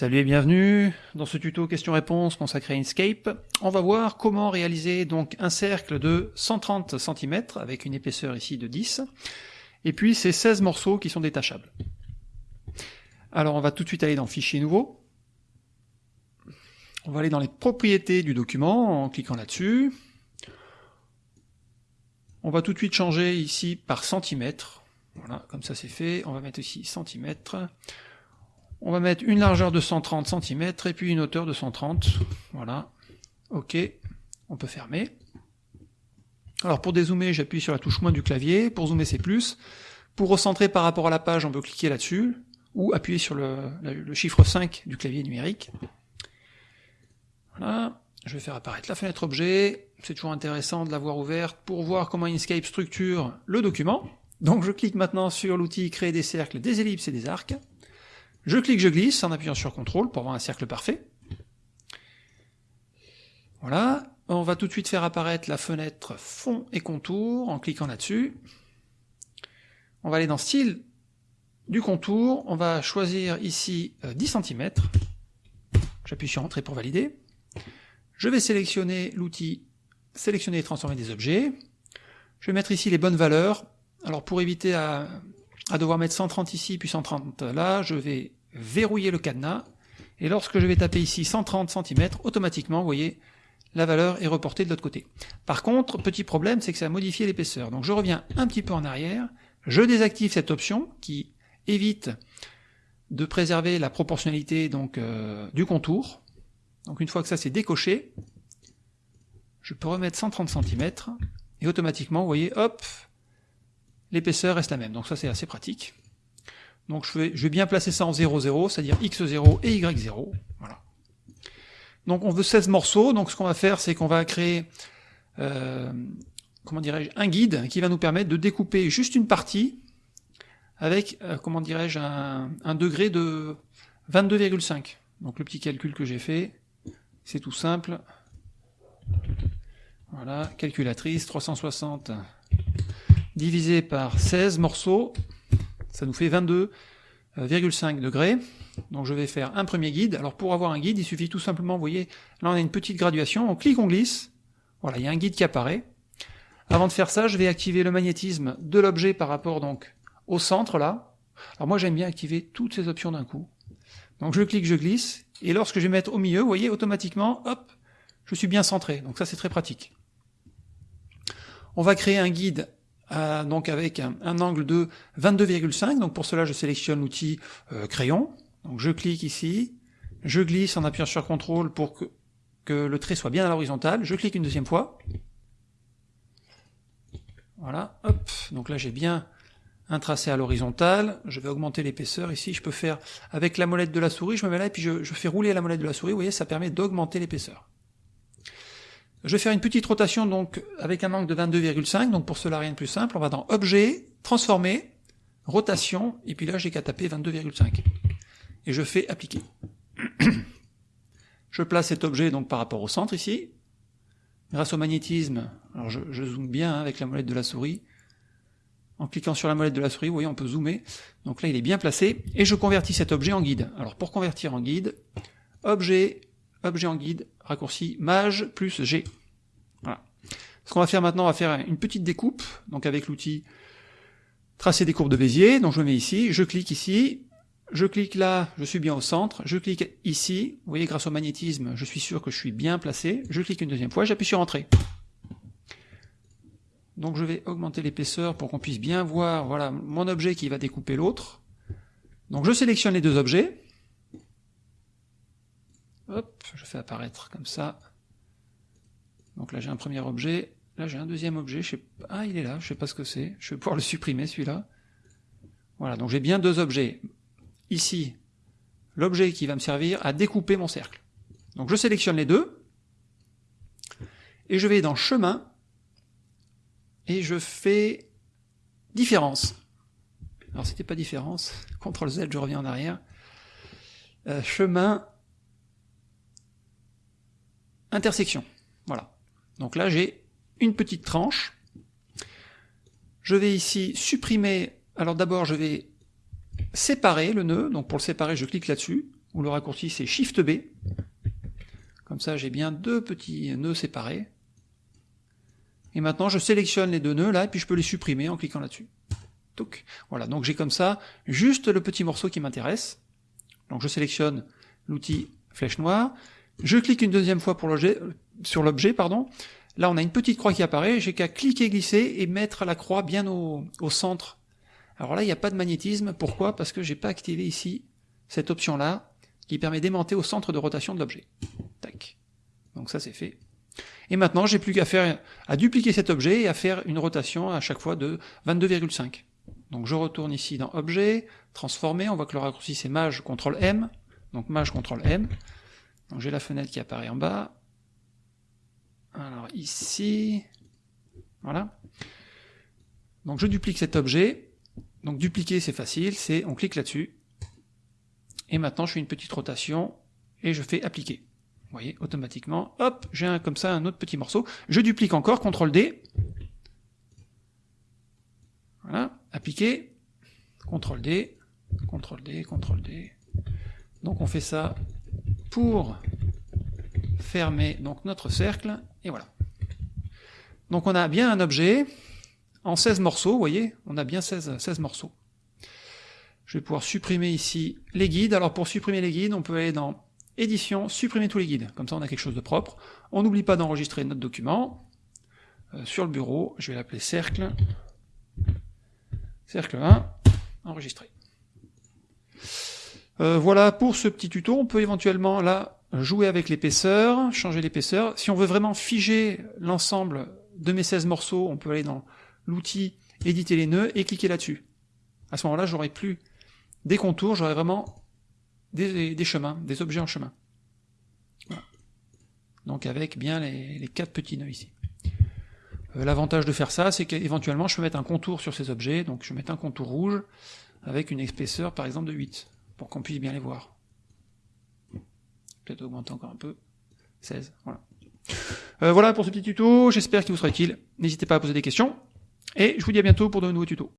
Salut et bienvenue dans ce tuto questions-réponses consacré à Inkscape. On va voir comment réaliser donc un cercle de 130 cm avec une épaisseur ici de 10 et puis ces 16 morceaux qui sont détachables. Alors on va tout de suite aller dans Fichier nouveau. On va aller dans les propriétés du document en cliquant là-dessus. On va tout de suite changer ici par centimètre. Voilà, comme ça c'est fait. On va mettre ici centimètre. On va mettre une largeur de 130 cm et puis une hauteur de 130. Voilà. OK. On peut fermer. Alors pour dézoomer, j'appuie sur la touche moins du clavier. Pour zoomer, c'est plus. Pour recentrer par rapport à la page, on peut cliquer là-dessus ou appuyer sur le, le, chiffre 5 du clavier numérique. Voilà. Je vais faire apparaître la fenêtre objet. C'est toujours intéressant de l'avoir ouverte pour voir comment Inkscape structure le document. Donc je clique maintenant sur l'outil créer des cercles, des ellipses et des arcs. Je clique, je glisse en appuyant sur CTRL pour avoir un cercle parfait. Voilà, on va tout de suite faire apparaître la fenêtre fond et contour en cliquant là-dessus. On va aller dans style du contour, on va choisir ici 10 euh, cm. J'appuie sur entrée pour valider. Je vais sélectionner l'outil sélectionner et transformer des objets. Je vais mettre ici les bonnes valeurs. Alors pour éviter à, à devoir mettre 130 ici puis 130 là, je vais verrouiller le cadenas, et lorsque je vais taper ici 130 cm, automatiquement, vous voyez, la valeur est reportée de l'autre côté. Par contre, petit problème, c'est que ça a modifié l'épaisseur. Donc je reviens un petit peu en arrière, je désactive cette option qui évite de préserver la proportionnalité donc euh, du contour. Donc une fois que ça c'est décoché, je peux remettre 130 cm, et automatiquement, vous voyez, hop, l'épaisseur reste la même. Donc ça c'est assez pratique. Donc je vais, bien placer ça en 0, 0, c'est-à-dire x0 et y0. Voilà. Donc on veut 16 morceaux, donc ce qu'on va faire, c'est qu'on va créer, euh, comment dirais-je, un guide qui va nous permettre de découper juste une partie avec, euh, comment dirais-je, un, degré de 22,5. Donc le petit calcul que j'ai fait, c'est tout simple. Voilà, calculatrice, 360 divisé par 16 morceaux, ça nous fait 22,5 degrés. Donc je vais faire un premier guide. Alors pour avoir un guide, il suffit tout simplement, vous voyez, là on a une petite graduation, on clique, on glisse. Voilà, il y a un guide qui apparaît. Avant de faire ça, je vais activer le magnétisme de l'objet par rapport donc au centre là. Alors moi j'aime bien activer toutes ces options d'un coup. Donc je clique, je glisse, et lorsque je vais mettre au milieu, vous voyez, automatiquement, hop, je suis bien centré. Donc ça c'est très pratique. On va créer un guide euh, donc avec un, angle de 22,5. Donc pour cela, je sélectionne l'outil euh, crayon. Donc je clique ici, je glisse en appuyant sur CTRL pour que, que le trait soit bien à l'horizontale. Je clique une deuxième fois. Voilà, hop. Donc là, j'ai bien un tracé à l'horizontale. Je vais augmenter l'épaisseur. Ici, je peux faire avec la molette de la souris. Je me mets là et puis je, je fais rouler la molette de la souris. Vous voyez, ça permet d'augmenter l'épaisseur. Je vais faire une petite rotation donc avec un angle de 22,5, donc pour cela rien de plus simple, on va dans Objet, Transformer, Rotation, et puis là j'ai qu'à taper 22,5. Et je fais Appliquer. je place cet objet donc par rapport au centre ici. Grâce au magnétisme, alors je, zoome bien hein, avec la molette de la souris. En cliquant sur la molette de la souris, vous voyez, on peut zoomer. Donc là, il est bien placé. Et je convertis cet objet en guide. Alors pour convertir en guide, Objet, objet en guide, raccourci maj plus G. Voilà. Ce qu'on va faire maintenant, on va faire une petite découpe, donc avec l'outil tracer des courbes de Bézier, donc je me mets ici, je clique ici, je clique là, je suis bien au centre, je clique ici, vous voyez grâce au magnétisme, je suis sûr que je suis bien placé, je clique une deuxième fois, j'appuie sur Entrée. Donc je vais augmenter l'épaisseur pour qu'on puisse bien voir, voilà, mon objet qui va découper l'autre. Donc je sélectionne les deux objets, Hop, je fais apparaître comme ça. Donc là j'ai un premier objet, là j'ai un deuxième objet, je sais pas, ah il est là, je sais pas ce que c'est, je vais pouvoir le supprimer celui-là. Voilà, donc j'ai bien deux objets. Ici, l'objet qui va me servir à découper mon cercle. Donc je sélectionne les deux, et je vais dans chemin, et je fais différence. Alors c'était pas différence, CTRL Z, je reviens en arrière. Euh, chemin, intersection. Voilà. Donc là, j'ai une petite tranche. Je vais ici supprimer, alors d'abord je vais séparer le nœud, donc pour le séparer je clique là-dessus, ou le raccourci c'est Shift B. Comme ça j'ai bien deux petits nœuds séparés. Et maintenant je sélectionne les deux nœuds là, et puis je peux les supprimer en cliquant là-dessus. Voilà, donc j'ai comme ça juste le petit morceau qui m'intéresse. Donc je sélectionne l'outil flèche noire, je clique une deuxième fois sur l'objet, pardon. Là on a une petite croix qui apparaît, j'ai qu'à cliquer, glisser et mettre la croix bien au, au centre. Alors là il n'y a pas de magnétisme, pourquoi? Parce que j'ai pas activé ici cette option là qui permet d'aimanter au centre de rotation de l'objet. Tac. Donc ça c'est fait. Et maintenant, j'ai plus qu'à faire, à dupliquer cet objet et à faire une rotation à chaque fois de 22,5. Donc je retourne ici dans Objet, Transformer, on voit que le raccourci c'est Maj, CTRL M, donc Maj, CTRL M. Donc j'ai la fenêtre qui apparaît en bas. Alors ici, voilà. Donc je duplique cet objet. Donc dupliquer c'est facile, c'est on clique là-dessus. Et maintenant je fais une petite rotation et je fais appliquer. Vous voyez, automatiquement, hop, j'ai comme ça un autre petit morceau. Je duplique encore, CTRL D. Voilà, appliquer, CTRL D, CTRL D, CTRL D. Donc on fait ça pour fermer donc notre cercle, et voilà. Donc on a bien un objet en 16 morceaux, vous voyez, on a bien 16, 16 morceaux. Je vais pouvoir supprimer ici les guides. Alors pour supprimer les guides, on peut aller dans édition, supprimer tous les guides, comme ça on a quelque chose de propre. On n'oublie pas d'enregistrer notre document. Euh, sur le bureau, je vais l'appeler cercle. Cercle 1, enregistré. Euh, voilà pour ce petit tuto, on peut éventuellement là jouer avec l'épaisseur, changer l'épaisseur. Si on veut vraiment figer l'ensemble de mes 16 morceaux, on peut aller dans l'outil éditer les nœuds et cliquer là-dessus. À ce moment-là, j'aurai plus des contours, j'aurai vraiment des, chemins, des objets en chemin. Donc avec bien les, quatre petits nœuds ici. Euh, l'avantage de faire ça, c'est qu'éventuellement je peux mettre un contour sur ces objets, donc je vais mettre un contour rouge avec une épaisseur par exemple de 8, pour qu'on puisse bien les voir. Peut-être augmenter encore un peu. 16, voilà. Euh, voilà pour ce petit tuto, j'espère qu'il vous sera utile. N'hésitez pas à poser des questions, et je vous dis à bientôt pour de nouveaux tutos.